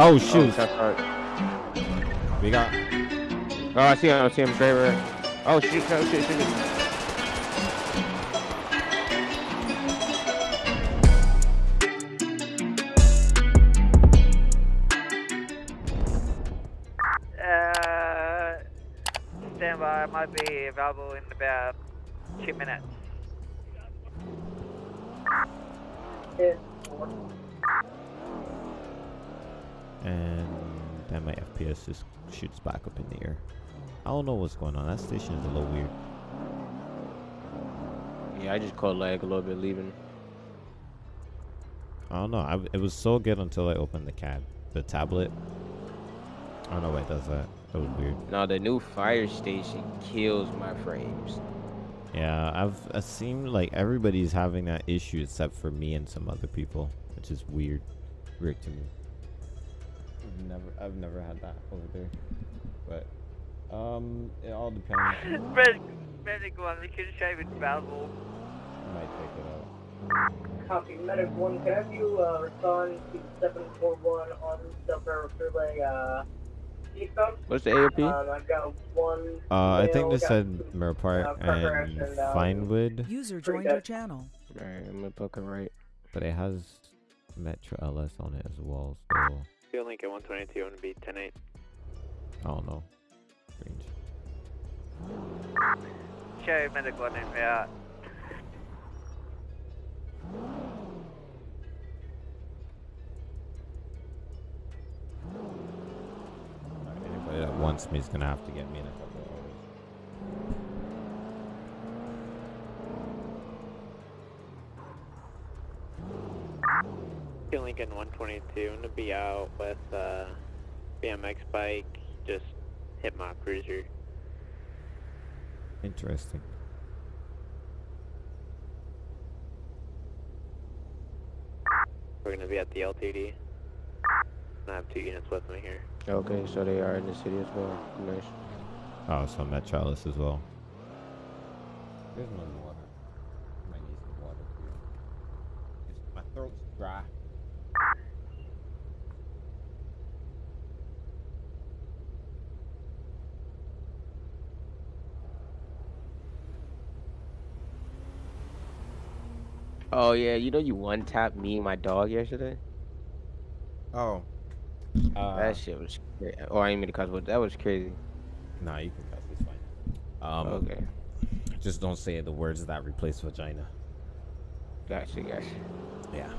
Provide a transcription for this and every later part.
Oh shoot! Oh, we got. oh, I see him. I see him. Great, Oh shoot! Oh shoot! shoot, shoot. Uh, stand. I might be available in about two minutes. And then my FPS just shoots back up in the air. I don't know what's going on. That station is a little weird. Yeah, I just caught lag a little bit leaving. I don't know. I, it was so good until I opened the cab, the tablet. I don't know why it does that. That was weird. No, the new fire station kills my frames. Yeah, I've it seemed like everybody's having that issue except for me and some other people, which is weird. Weird to me. I've never I've never had that over there. But um it all depends. Medic, medic one, we can show you available. I might take it out. Copy, Medic 1, can I have you uh, respond to 741 on the Relay uh, eastbound? What's the AOP? Um, I've got one. Uh I think male, they got said two, Mirror Park uh, and and, um, Vinewood, User joined your channel. Alright, I'm gonna book it right. but it has Metro LS on it as well, so Field link at 122 and be 10 8. I don't know. Range. Show medic one in route. Alright, Anybody that wants me is gonna have to get me in a couple of hours. Field link at 122 and to be out with uh, BMX bike. Just hit my cruiser. Interesting. We're gonna be at the LTD. I have two units with me here. Okay, so they are in the city as well. Nice. Oh, so Metro LS as well. There's no water. Might need some water too. My throat's dry. Oh yeah, you know you one tapped me and my dog yesterday. Oh. Uh, that shit was. Crazy. oh, I ain't mean to cuss, but that was crazy. Nah, you can cuss. It's fine. Um, okay, Just don't say the words that replace vagina. gotcha, gotcha. Yeah.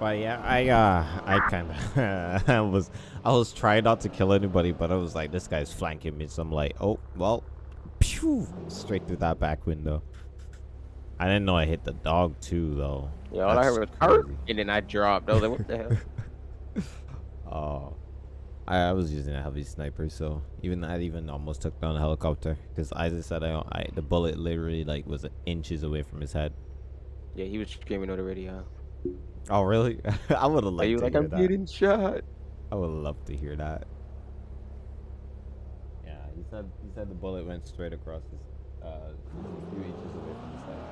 But yeah, I uh, I kind of, I was, I was trying not to kill anybody, but I was like, this guy's flanking me, so I'm like, oh well, pew, straight through that back window. I didn't know I hit the dog too, though. Yeah, all I heard was That's crazy. and then I dropped. I was like, what the hell? Oh, I, I was using a heavy sniper, so even I even almost took down a helicopter. Because Isaac said I, I, the bullet literally like was inches away from his head. Yeah, he was screaming on the radio. Oh really? I would have Are liked you to like hear I'm that. getting shot? I would love to hear that. Yeah, he said he said the bullet went straight across his uh a few inches away from his head.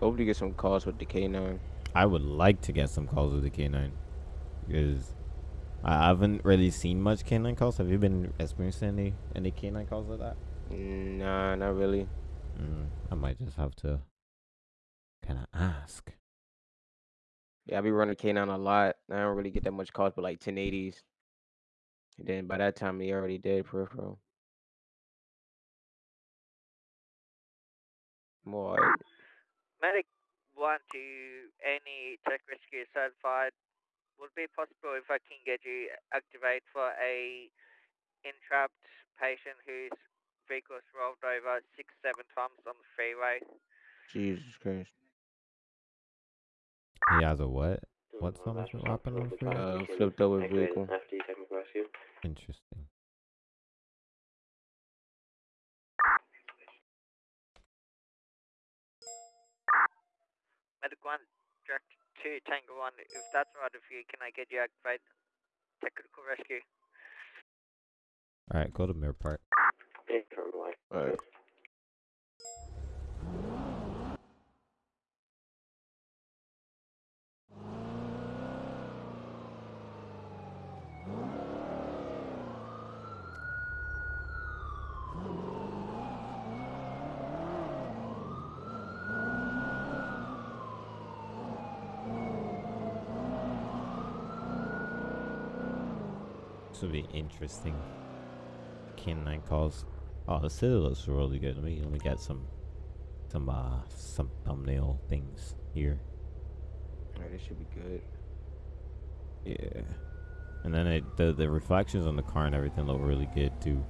Hopefully, you get some calls with the K9. I would like to get some calls with the K9 because I haven't really seen much K9 calls. Have you been experiencing any any K9 calls like that? Nah, not really. Mm, I might just have to kind of ask. Yeah, I be running K9 a lot. I don't really get that much calls, but like 1080s. And then by that time, he already did peripheral. More. Medic one to any tech rescue certified. Would it be possible if I can get you activate for a entrapped patient whose vehicle's rolled over six, seven times on the freeway? Jesus Christ. He has a what? What's so much happened on the freeway? Uh, flipped over vehicle. Interesting. One, direct to Tango one. If that's all right with you, can I get you activate technical rescue? All right, go to Mirror Park. Alright. This will be interesting. Canine calls. Oh, the city looks really good. Let me let me get some some uh some thumbnail things here. Alright, this should be good. Yeah. And then it, the the reflections on the car and everything look really good too.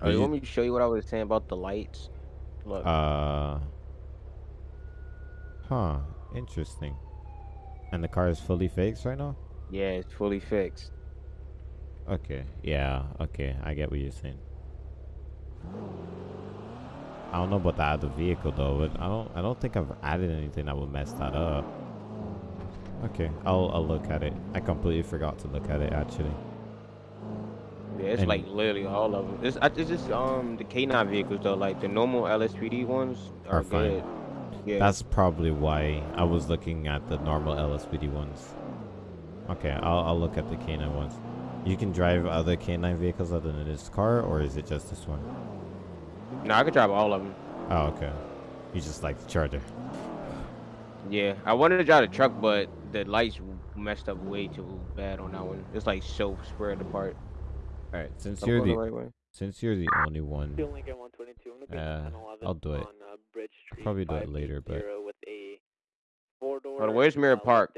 Oh, you want me to show you what I was saying about the lights? Look. Uh. Huh. Interesting. And the car is fully fixed right now. Yeah, it's fully fixed. Okay. Yeah. Okay. I get what you're saying. I don't know about the other vehicle though, but I don't. I don't think I've added anything that would mess that up. Okay. I'll I'll look at it. I completely forgot to look at it actually. Yeah, it's And- like literally all of them. It's, I- it's just um the K9 vehicles though, like the normal LSPD ones are, Are fine. good. Yeah. That's probably why I was looking at the normal LSPD ones. Okay, I'll, I'll look at the K9 ones. You can drive other K9 vehicles other than this car, or is it just this one? no, I could drive all of them. Oh, okay. You just like the Charger. Yeah, I wanted to drive the truck, but the lights messed up way too bad on that one. It's like so spread apart. All right, since I'm you're the the right way. since you're the only one, Still Lincoln 122. I'm looking Uh, at 1011 I'll do it. on uh, Bridge Street. probably do it later, but- 580 with a four-door. Hold on, where's Mirror uh, Park?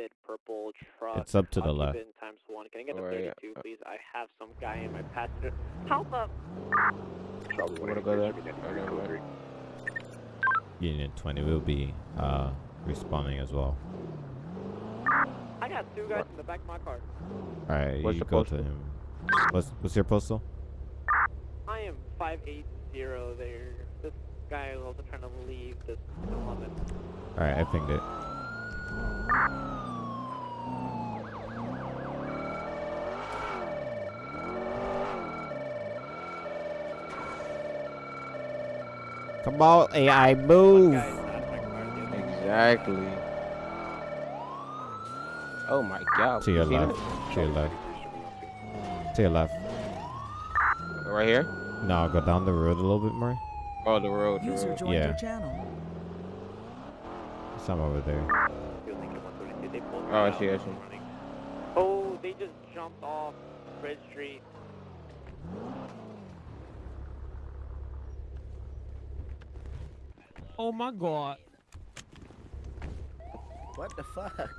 Lifted Purple truck. it's up to the left. occupant Times one. Can I get a Alright, yeah. 32, please? I have some guy in my passenger. How the? You wanna go there? Okay. Union 20 will be uh responding as well. I got two guys in the back of my car. All right, you the go to him. What's what's your postal? I am 580 there. This guy is also trying to leave this 11. All right, I pinged it. Come on, AI, One move! guy is out of my car. The other Exactly. Oh my god. To your left. To your left. To your left. Right here? No, go down the road a little bit more. Oh, the road. The road. joined Yeah. your channel. Some over there. Still Lincoln 122. They pulled Oh, I me see, I out. see. I'm running. Oh, they just jumped off Bridge Street. Oh my god. What the fuck?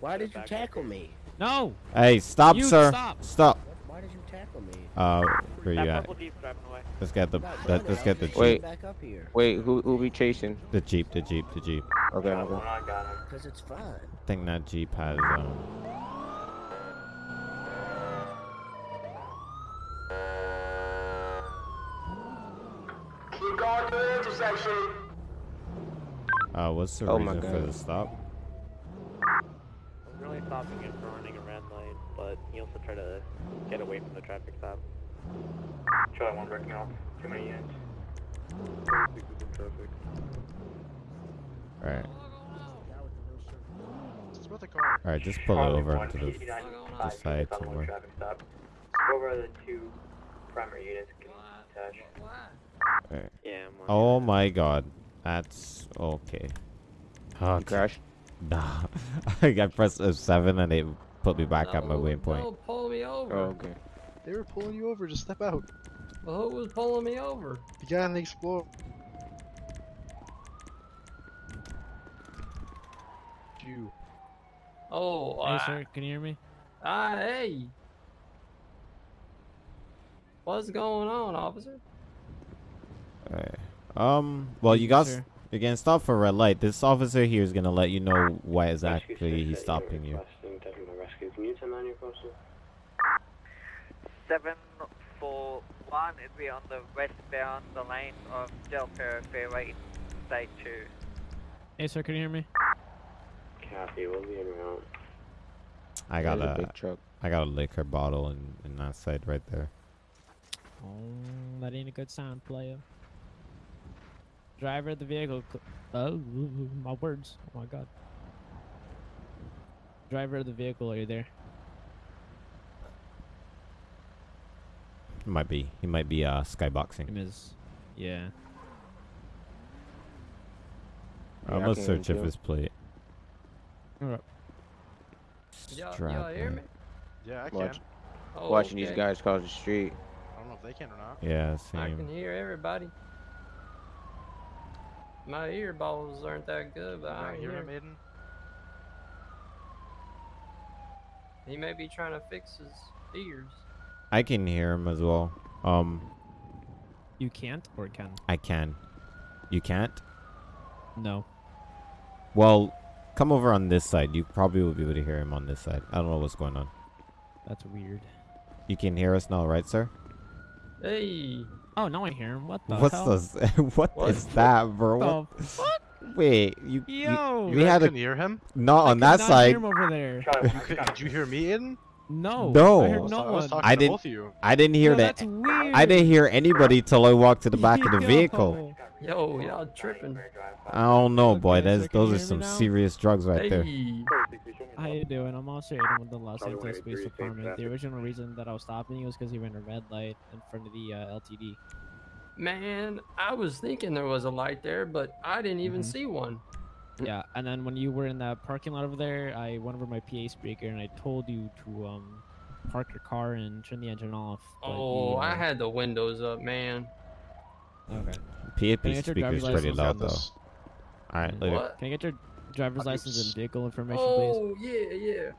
Why did you tackle me? No. Hey, stop, You sir! stop. Stop! Why did you tackle me? Uh, where That you at? purple Jeep's driving away. Let's get the I'm let, doing let's get the just jeep. Wait. Back up here. Wait, who who be chasing? The jeep, the jeep, the jeep. Okay, okay. Cause it's fun. I think that jeep has um. Keep going to the intersection. Uh, what's the Oh reason for the stop? I'm really stopping him for running a red light, but he also tried to get away from the traffic stop. Charlie 1 breaking off. Too many units. All right, Guy with the no shirt. It's about the car. all right, just pull it over to the, the side Southern somewhere. Traffic stop. Go over the two primary units. Can attach. All right. Yeah, I'm Oh my God, that's okay. Oh, You crashed? Nah, I pressed F7 and it put me back at my waypoint. No, pull me over. Oh, okay. They were pulling you over. Just step out. Well, who was pulling me over? The guy on the Explorer. You. Oh, Hey, sir, can you hear me? ah, hey. What's going on, officer? Alright. Um. Well, you got. s- You're getting stopped for red light. This officer here is gonna let you know why exactly he's stopping you. Can you turn on your postal? 741 it'd be on the westbound the lane of Del Perro Fairway in State 2. Hey, sir, can you hear me? Copy, we'll be en route. I There's got a a. big truck. I got a liquor bottle in in that side right there. Oh, that ain't a good sign, player. Driver of the vehicle. cl- Oh, my words. Oh my god. Driver of the vehicle, are you there? He might be. He might be uh skyboxing. Him is. Yeah. Yeah, I'm I gonna search if his plate. Alright. Y'all, y'all hear me? Yeah, I can. Watch, Oh, watching these guys cross the street. I don't know if they can or not. Yeah, same. I can hear everybody. My earballs aren't that good, but I Right, can hear hear. him, Aiden? He may be trying to fix his ears. I can hear him as well. Um, You can't or can? I can. You can't? No. Well, come over on this side. You probably will be able to hear him on this side. I don't know what's going on. That's weird. You can hear us now, right, sir? Hey, Oh, now I hear him. What the What's hell? this? what What? is that, bro? What? The fuck? Wait, you, you Yo! we You had a couldn't hear him? not I on could that not side. Hear him over there. Could, did you hear me, Aiden? No. No. I I heard no I was one. talking I didn't- both of you. I didn't hear Yo, that. That's weird. I didn't hear anybody till I walked to the back of the vehicle. yo, y'all tripping? I don't know, Okay, boy. so That's can those are some serious drugs right there. How you doing? I'm also Aiden with the Los Angeles Police Department. The original reason that I was stopping you was because you ran a red light in front of the uh, LTD. man, I was thinking there was a light there, but I didn't even Mhm. see one. Yeah, and then when you were in that parking lot over there, I went over my PA speaker and I told you to um park your car and turn the engine off. Oh, you, I uh, had the windows up, man. Okay. PAP Can I get your speaker is pretty loud though. This- All right, later. What? Can I get your driver's How do you license and vehicle information, please? Oh, yeah, yeah.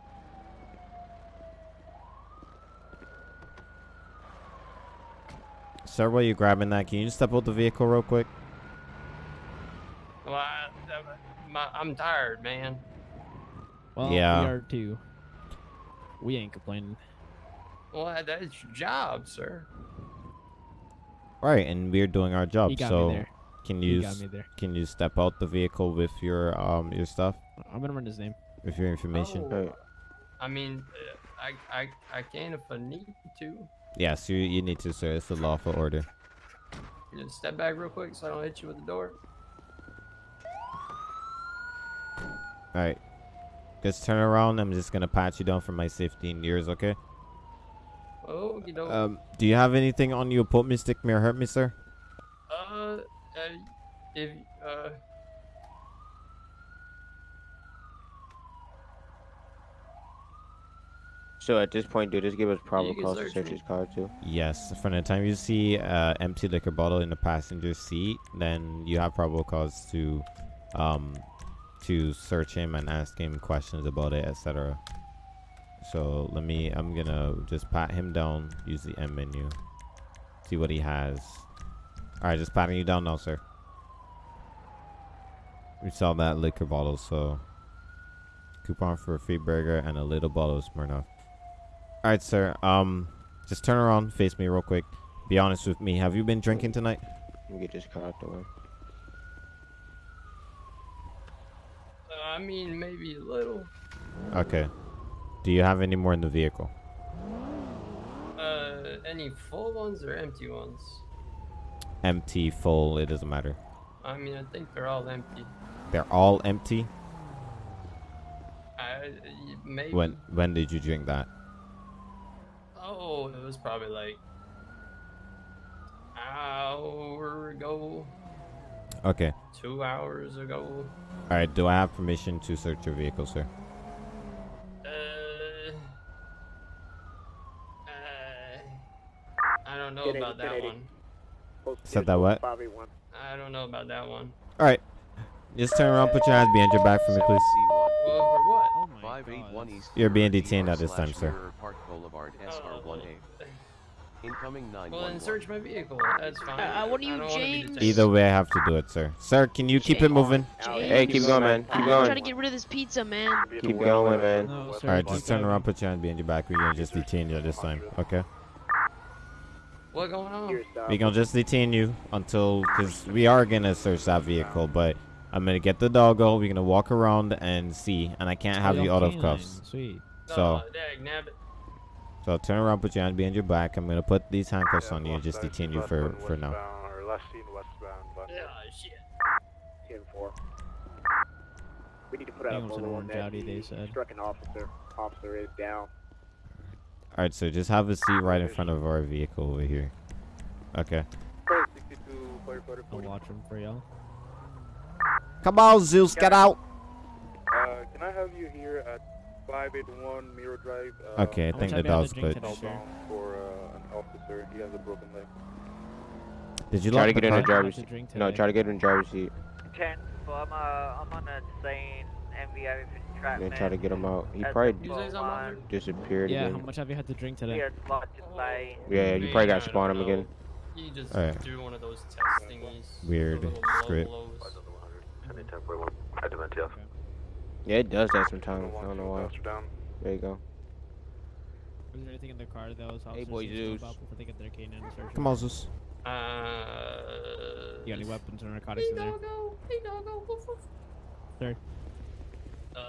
Sir, while you're grabbing that, can you step out the vehicle real quick? Well, I, my, I'm tired, man. Well, Yeah. we are too. We ain't complaining. Well, that's your job, sir. Right, and we're doing our job. You got so me there. can You you got me there. can you step out the vehicle with your um your stuff, I'm gonna run his name. with your information? Oh, Hey, I mean, uh, I, I, I can if I need to. Yes, you you need to, sir. It's a lawful order. You Just step back real quick so I don't hit you with the door. All right, just turn around. I'm just gonna pat you down for my 15 years, okay? Oh, you know. Um, do you have anything on you put me stick me or hurt me, sir? uh, uh, if, uh, So at this point, dude, just give us probable cause to search search his car too. Yes. From the time you see uh, empty liquor bottle in the passenger seat, then you have probable cause to um to search him and ask him questions about it, etc. So let me. I'm gonna just pat him down. Use the M menu. See what he has. All right, just patting you down now, sir. We saw that liquor bottle, so coupon for a free burger and a little bottle of Smirnoff. All right, sir. Um, just turn around, face me real quick. Be honest with me. Have you been drinking tonight? Let me get this car out the way. I mean, maybe a little. Okay. Do you have any more in the vehicle? Uh, any full ones or empty ones? Empty, full, it doesn't matter. I mean, I think they're all empty. They're all empty. I, maybe. When when did you drink that? Oh, it was probably like hour ago, Okay. two hours ago. All right. Do I have permission to search your vehicle, sir? Uh, uh, I don't know about that one. Said that what? I don't know about that one. All right. Just turn around, put your hands behind your back for me, please. Well, for what? Oh my 581 East You're being detained at this time, sir. Mirror Park Boulevard SR1A. Incoming Well, then search my vehicle. That's fine. Uh, what are I you, wanna be James? detained. Either way, I have to do it, sir. Sir, can you keep it moving? Hey, keep going, man. Keep going. I'm trying to get rid of this pizza, man. Keep going, man. No, All sir, right, keep just turn around, put your hands behind your back. We're gonna just detain you this time, okay? What going on? We're gonna just detain you until, cause we are gonna search that vehicle, but I'm gonna get the doggo. We're gonna walk around and see, and I can't have you out of cuffs. Sweet. So, Oh, dag nabbit. so turn around, put your hand behind your back. I'm gonna put these handcuffs on you and just detain you for for now. Yeah, shit. We need to put out a Bengals and photo on Orange that. Audi, they said. Struck an officer. Officer is down. All right, so just have a seat right in front of our vehicle over here. Okay. I'll watch him for y'all. Come on, Zeus, get out. Uh, can I have you here at 581 Miro Drive. Uh, Okay, I think the have you had dog's to good. today, sir? Hellbound for uh, an officer. He has a broken leg. Did you Try lock to the get in the driver's seat. No, try to get in the driver's seat. Ten. Well, I'm uh, I'm on a scene MVO for Then try to get him out. He At probably the You say something, line. Arthur? disappeared Yeah, how much have you had to drink today? Yeah. Yeah, you probably got to spawn him know. again. You just Alright. do one of those test thingies. Weird the little blow script. blows. Yeah, it does that sometimes. I don't know why. down. There you go. Was there anything in the car that those Hey, boy, need to know Zeus. about before their canine? Come on, Zeus. Uh. You got any weapons or narcotics in there? Hey, doggo. Woof, woof. Sir, Uh.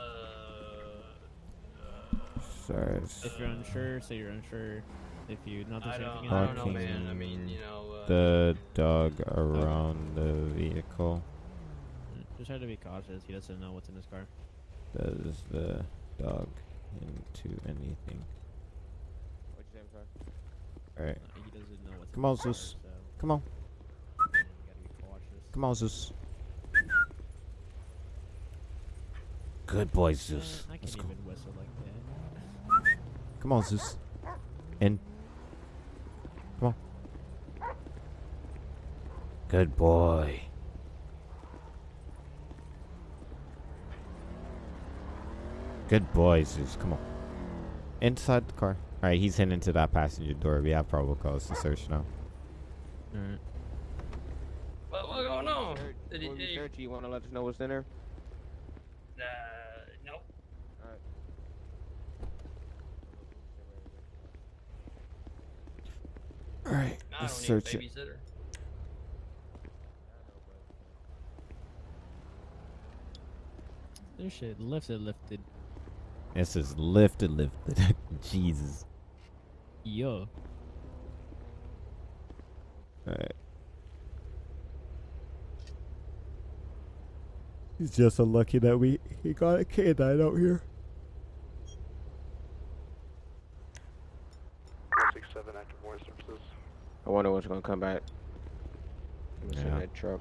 Sorry. if you're unsure, say you're unsure. If you not I there's don't, anything I don't know, man. I mean, you know. Uh, The dog around the vehicle. just try to be cautious. He doesn't know what's in his car. Does the dog into anything? Alright. Uh, he doesn't know what's Come on, Zeus. so Come on. you gotta be cautious. Come on, Zeus. Good boy, Zeus. Uh, I Let's go. whistle like that. Come on, Zeus. In. Come on. Good boy. Good boy, Zeus. Come on. Inside the car. Alright, he's heading into that passenger door. We have probable cause to search now. Alright. what, what's going on? Did he, When we did he, search, you want to let us know what's in there? uh, nope. Alright, I let's don't need a search it. This shit lifted, lifted. This is lifted, lifted. Jesus. Yo. Alright. He's just unlucky that we he got a canine out here. 167 active warrant services. I wonder what's gonna come back. What's in Yeah. that truck?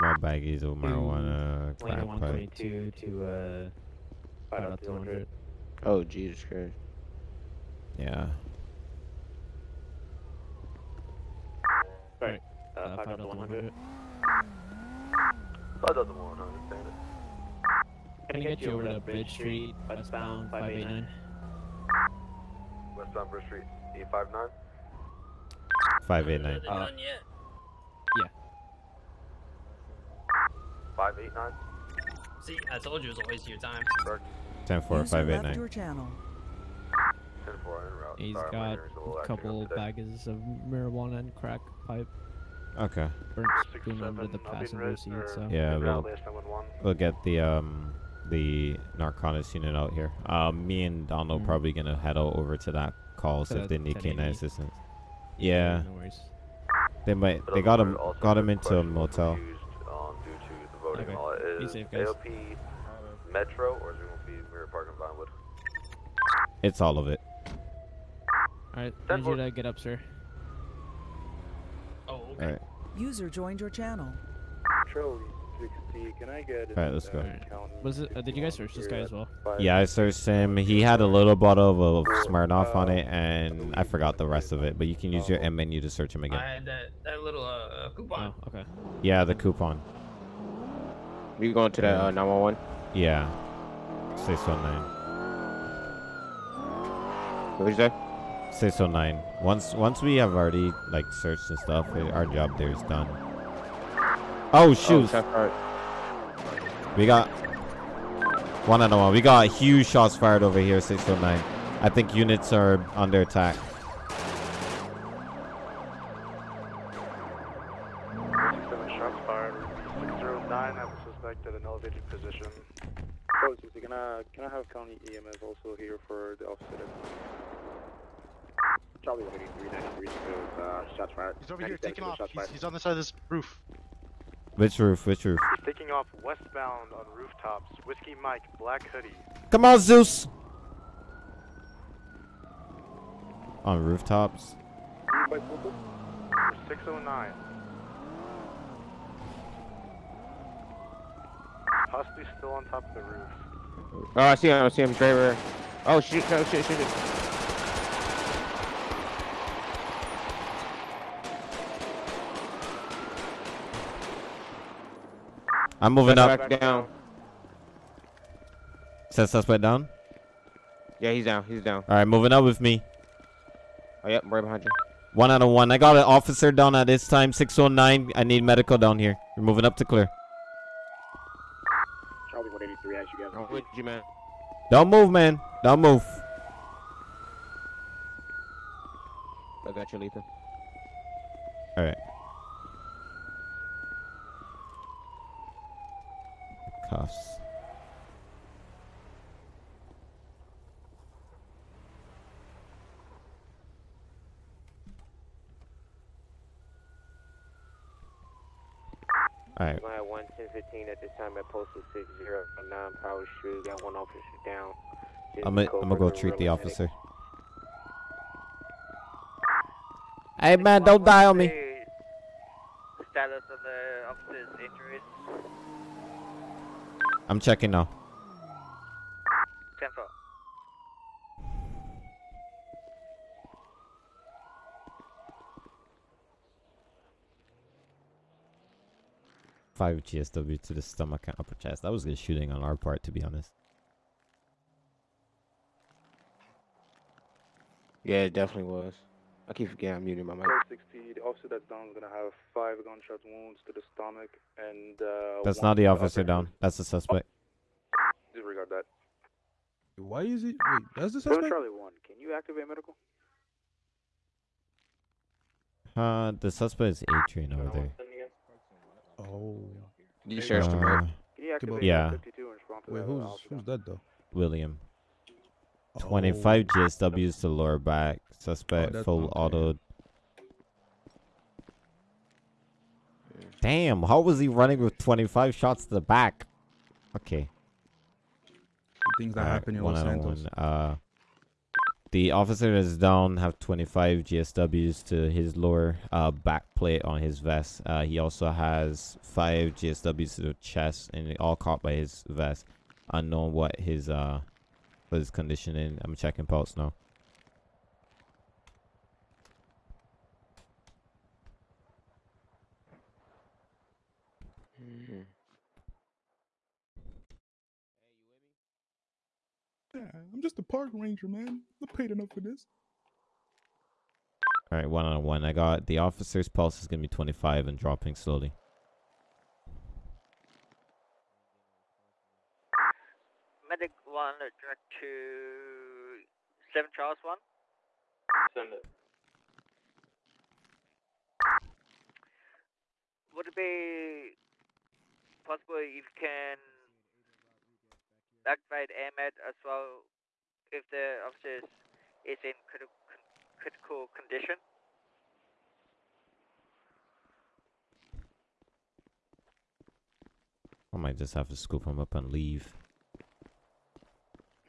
My baggies of marijuana, crack pipe. 122 to uh, Five out out 200. Oh Jesus Christ! Yeah. Right. Uh, Uh, 5 5 out to 100. 5 out to 100. Can I get you over to Bridge Street, westbound 589? Westbound Bridge Street, E59. 589. Uh, done yet? 589. See, I told you it was a waste of your time. 10 4 589. your channel. 10 4 en. He's Sorry, got a little a acting up couple today. baggies of marijuana and crack pipe. Okay. Burnt Six, spoon under the passenger seat, so. Yeah, we'll, route, last 911. we'll get the um the narcotics unit out here. Um, me and Donald Mm. probably gonna head out over to that call To see if they need canine 1080. assistance. Yeah, No worries. they might. They got him. Got him into a question was motel. Refused, due to the voting Okay. law. Be Is safe, guys. AOP Metro or is it going to be Mirror Park and Vinewood? It's all of it. Alright, I need you to get up, sir. Oh, okay. right. User joined your channel. Charlie 60, can I get Alright, let's go. Was it? Uh, did you guys search this guy as well? Yeah, I searched him. He had a little bottle of Smirnoff on it, and I forgot the rest of it. But you can use your M menu to search him again. I again. had that, that little uh, coupon. Oh, okay. Yeah, the coupon. We going to that uh, 911? Yeah. Six oh nine. What did you say? Six oh nine. Once once we have already like searched and stuff, eh, our job there is done. Oh shoot! Oh, we got one on one. We got huge shots fired over here. Six oh nine. I think units are under attack. Shots He's, fired. he's on the side of this roof. Which roof? Which roof? He's taking off westbound on rooftops. Whiskey Mike, black hoodie. Come on, Zeus. On rooftops. 609. Possibly still on top of the roof. Oh, I see him. I see him. Driver. Oh shit! Oh shit! Shit! shit. I'm moving up. Back down. Set suspect down. Yeah, he's down. He's down. All right, moving up with me. Oh yep, right behind you. One out of one. I got an officer down at this time. 609. I need medical down here. We're moving up to clear. Charlie 183, as you guys. I'm with you, man. Don't move, man. Don't move. I got you, Lethan. All right. Cuffs. All right. I had one ten fifteen at this time at postal six zero nine Power Street. Got one officer down. Just I'm gonna code I'm gonna go treat the officer. Hey man, don't die on me. The status of the officer's injuries. I'm checking now. 10 4. Five GSW to the stomach and upper chest. That was good shooting on our part, to be honest. Yeah, it definitely was. I keep forgetting I'm muting my mic. Code 60, the officer that's down is gonna have five gunshot wounds to the stomach and uh. That's not the officer down. That's the suspect. Disregard that. Why is it? Wait, that's the suspect. Charlie 1, can you activate medical? Uh, the suspect is Adrian over there. Oh. You searched him, Uh, right? Can you activate yeah, 52 and respond to Wait, who's who's that though? William. Oh. 25 GSWs to lower back. Suspect that's full auto. Damn, how was he running with 25 shots to the back? Okay. Things that Alright, happen in Los Santos. one. Uh, the officer is down have 25 GSWs to his lower uh, back plate on his vest. Uh, he also has five GSWs to the chest, and all caught by his vest. Unknown what his uh what his conditioning. I'm checking pulse now. Yeah, I'm just a park ranger, man. I'm paid enough for this. All right, one on one. I got the officer's pulse is gonna be 25 and dropping slowly. Medic 1, direct to 7 Charles 1. Send it. Would it be possible if you can activate AMED as well if the officer is in critical, critical condition? I might just have to scoop him up and leave.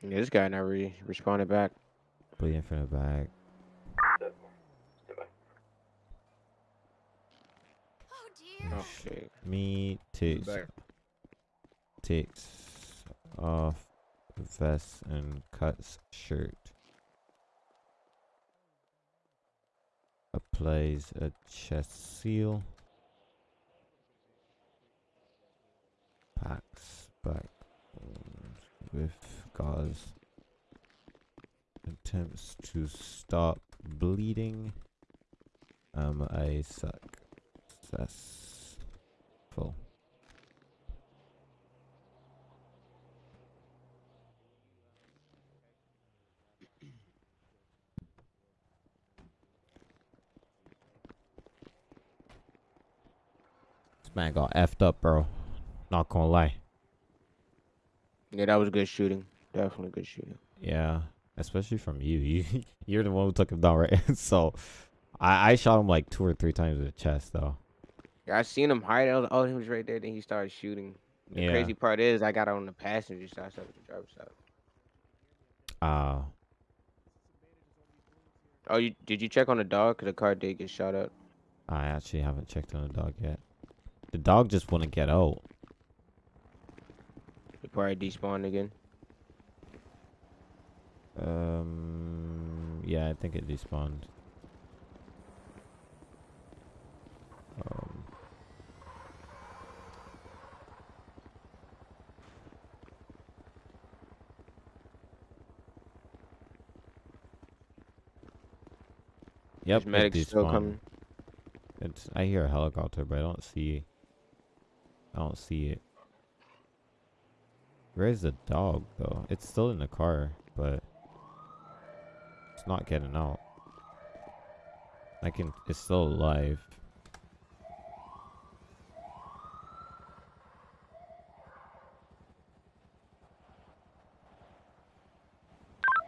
Yeah, this guy not really responded back. Bleeding from the back. Okay. Me takes takes off vest and cuts shirt. Applies a chest seal. Packs back with gauze. Attempts to stop bleeding. Um, I suck. Successful. This man got effed up, bro. Not gonna lie. Yeah, that was good shooting. Definitely good shooting. Yeah, especially from you. You you're the one who took him down, right? so, I I shot him like two or three times in the chest, though. Yeah, I seen him hide. I was, oh, he was right there. Then he started shooting. The Yeah. crazy part is, I got on the passenger side, so the driver's side. Uh, Oh, you did you check on the dog? Cause the car did get shot up. I actually haven't checked on the dog yet. The dog just wouldn't get out. He probably despawned again. Um, yeah, I think it despawned. Um, Yep, it medics still coming? It's I hear a helicopter, but I don't see. I don't see it. Where's the dog though? It's still in the car, but it's not getting out. I can. It's still alive.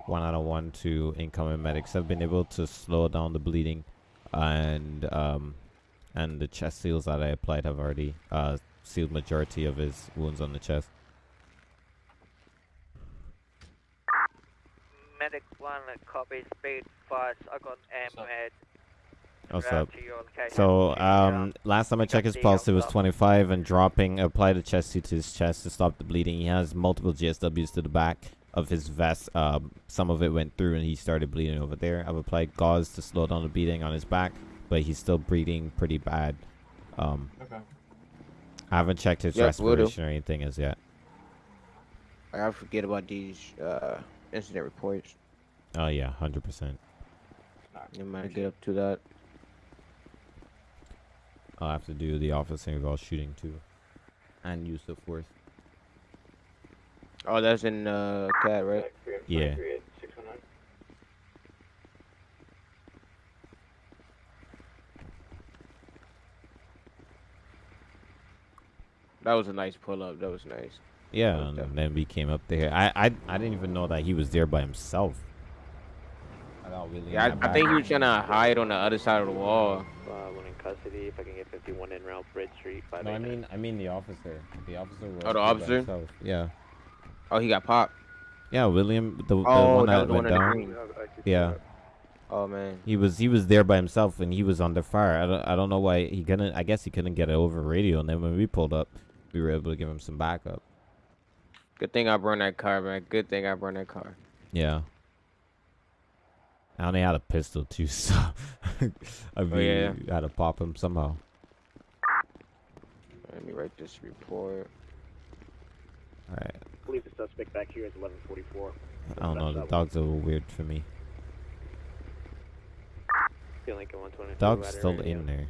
One out of one to incoming medics have been able to slow down the bleeding, and um, and the chest seals that I applied have already uh sealed majority of his wounds on the chest. Medic 1, copy speed fast. I got AMHEAD. What's Route up? to your location. So, um, last time I checked his pulse, it was 25 and dropping. Applied a chest suit to his chest to stop the bleeding. He has multiple GSWs to the back of his vest. Um, some of it went through and he started bleeding over there. I've applied gauze to slow down the bleeding on his back, but he's still bleeding pretty bad. Um, Okay. I haven't checked his Yep, will do. respiration or anything as yet. I gotta forget about these uh, incident reports. Oh yeah, hundred percent. You might get up to that. I'll have to do the officer involved shooting too, and use the force. Oh, that's in uh, CAD, right? Yeah. That was a nice pull up. That was nice. Yeah, and then we came up there. I, I I didn't even know that he was there by himself. I got Willie in Yeah, I, I think he was trying to hide on the other side of the wall. Uh, one in custody. If I can get 51 in route Bridge Street. Five No, I mean I mean the officer. The officer was Oh, the officer? himself. Yeah. Oh, he got popped. Yeah, William, the, the Oh, one that that, went one in the down. green. Yeah. Oh man. He was he was there by himself and he was under fire. I don't I don't know why he couldn't. I guess he couldn't get it over radio. And then when we pulled up, we were able to give him some backup. Good thing I burned that car, man. Good thing I burned that car. Yeah. I only had a pistol too, so I mean, Oh, yeah. had to pop him somehow. Let me write this report. All right. I believe the suspect back here is 1144. I don't know. The dog's a little weird for me. Feel like a 122. Dog's still area. in there.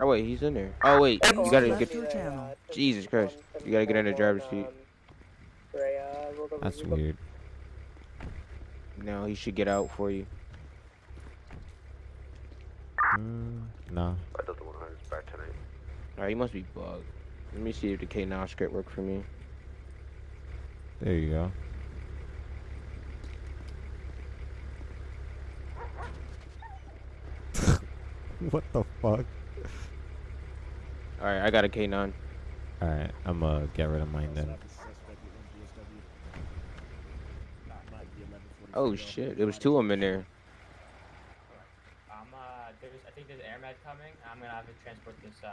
Oh wait, he's in there. Oh wait, you gotta get. see that, uh, Jesus Christ, you gotta get in the driver's seat. Ray, uh, rolled over That's weird. No, he should get out for you. Mm, no. I Delta 100 is back tonight. Alright, he must be bugged. Let me see if the K9 script work for me. There you go. what the fuck? Alright, I got a K9. All right, I'm gonna get rid of mine then. Oh shit, there was two of them in there. There's, I think there's air med coming. I'm gonna have to transport this, uh,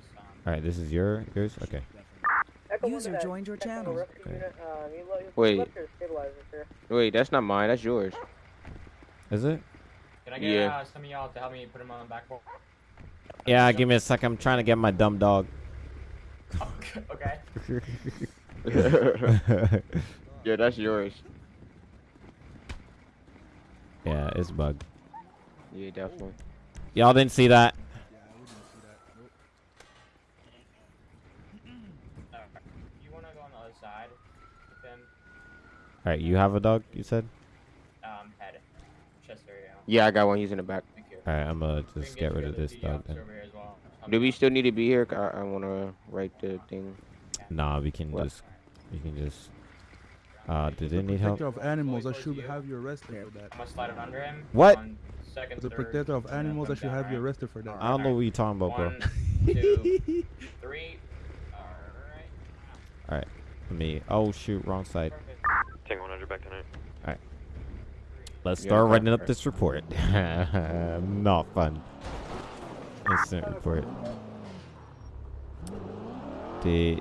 this, um, All right, this is your yours. Okay. User joined your channel. rescue Okay. unit, you you Wait. left your stabilizer, sir. Wait, that's not mine. That's yours. Is it? Can I get Yeah. uh, some of y'all to help me put him on the back wall? Yeah, give me a sec. I'm trying to get my dumb dog. okay. yeah, that's yours. yeah, it's bugged. Yeah, definitely. Y'all didn't see that. You wanna go on the other side with him? All right, you have a dog. You said. Um, head. Chest area. Yeah, I got one. He's in the back. All right, I'm gonna just get rid of this dog then. Do we still need to be here? I, I wanna write the thing. Nah, we can What? just. We can just. Uh, did it need help? Protector of animals, I should have you arrested for that. I'm gonna slide it under him. What? On second, As a third, protector of animals, I should down, have you arrested for that. I don't know what you're talking about, bro. One, two, three. Alright. All right, let me. Oh shoot, wrong side. Tango 100 back tonight. All right. Let's Yeah, start writing up this report. Not fun. Incident report. The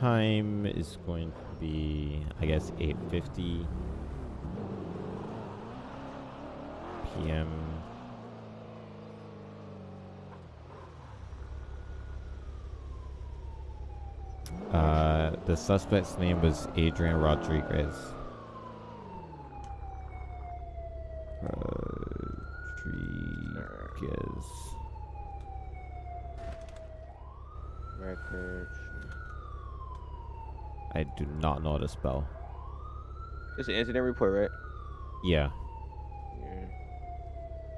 time is going to be, I guess, 8:50. p.m. Uh, the suspect's name was Adrian Rodriguez. Rodriguez. Records. I do not know how to spell. It's an incident report, right? Yeah.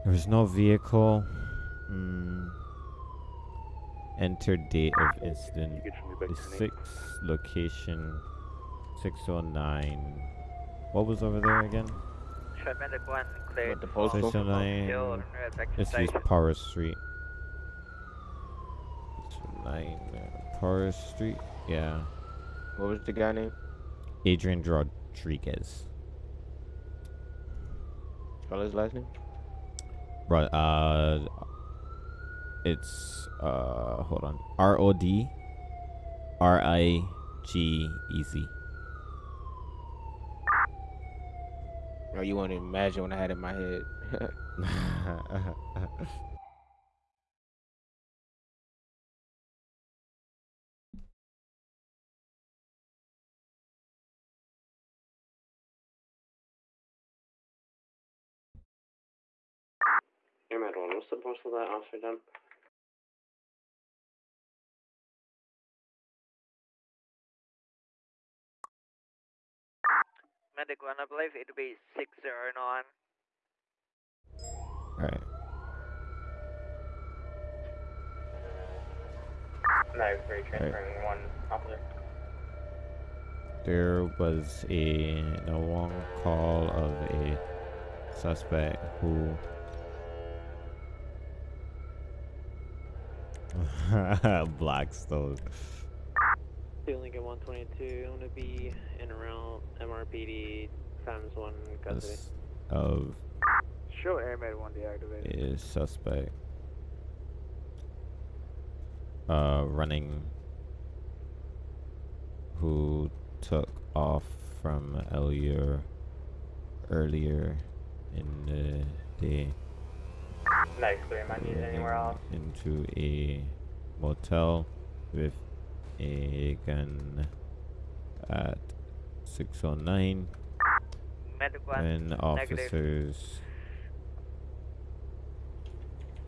There was no vehicle. Mm. Enter date of incident. The six location 609. What was over there again? Should one cleared. the postal? 609. and Rebecca Let's use Station. Power Street. 609 uh, Power Street. Yeah. What was the guy name? Adrian Rodriguez. Spell his last name? Right. Uh, it's uh, hold on. R O D R I G E Z. Oh, you want to imagine what I had in my head? Airman 1, what's the postal that officer done? Medic one, I believe it'll be 609. Alright. No, three transferring one officer. There was a no one call of a suspect who Blackstone. Two Lincoln 122, I'm gonna be in around MRPD times one custody. is of Show airman one deactivated. a suspect uh running who took off from earlier earlier in the day Nice, clear. Am I needed anywhere else? into a motel with a gun at 609 Medic one, when negative. officers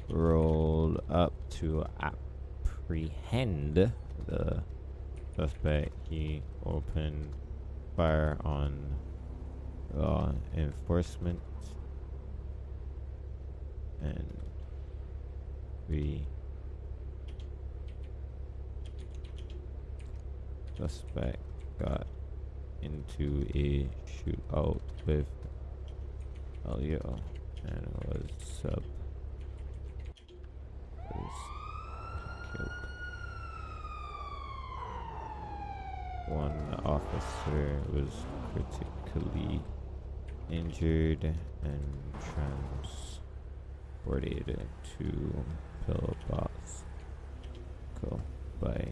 rolled up to apprehend the suspect he opened fire on law enforcement and we suspect got into a shootout with LEO and was sub was killed. One officer was critically injured and transported to pillbox go by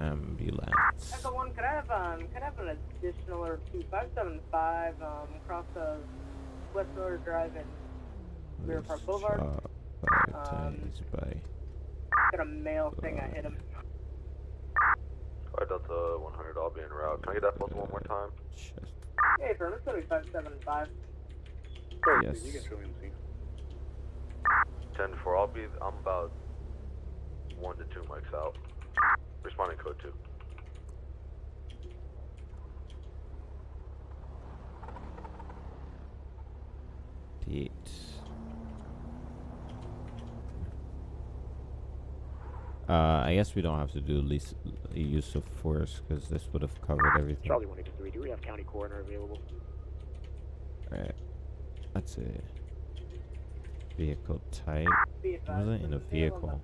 ambulance. Echo one, could I have um, could I have an additional or two five seven five um across the West Mirror Drive and Mirror Park Boulevard? Shot five Um, times by Got a male thing. I hit him. Alright, Delta 100, I'll be en route. Can I get that postal one more time? Hey, firm, it's gonna be five seven five. Yes. You can show me the scene. 10 4, I'll be, I'm about 1 to 2 mics out. Responding code 2. eight. Uh, I guess we don't have to do least use of force because this would have covered everything. Charlie 183, do we have county coroner available? Right. That's a vehicle type. Wasn't in a vehicle.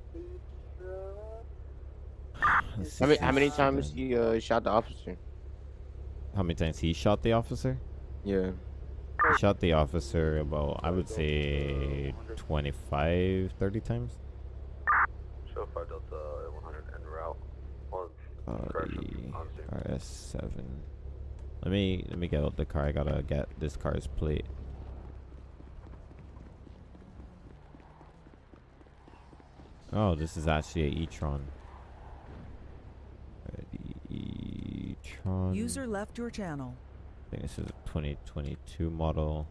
How many, how many times he uh, shot the officer? How many times he shot the officer? Yeah. He shot the officer about, I would say, 25, 30 times. Show 5 Delta 100 en route. On Uh, correction, on scene. the RS7. Let me let me get out the car. I gotta get this car's plate. Oh, this is actually a e-tron. Alright, E-tron. User left your channel. I think this is a 2022 model.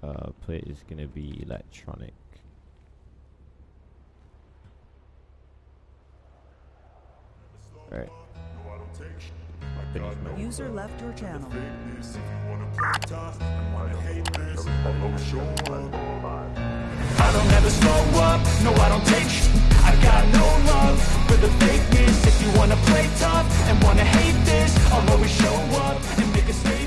Uh, plate is gonna be electronic. Alright. Finish my User left your channel don't ever slow up, no I don't take sh I got no love for the fakeness. If you wanna play tough and wanna hate this I'll always show up and make a statement.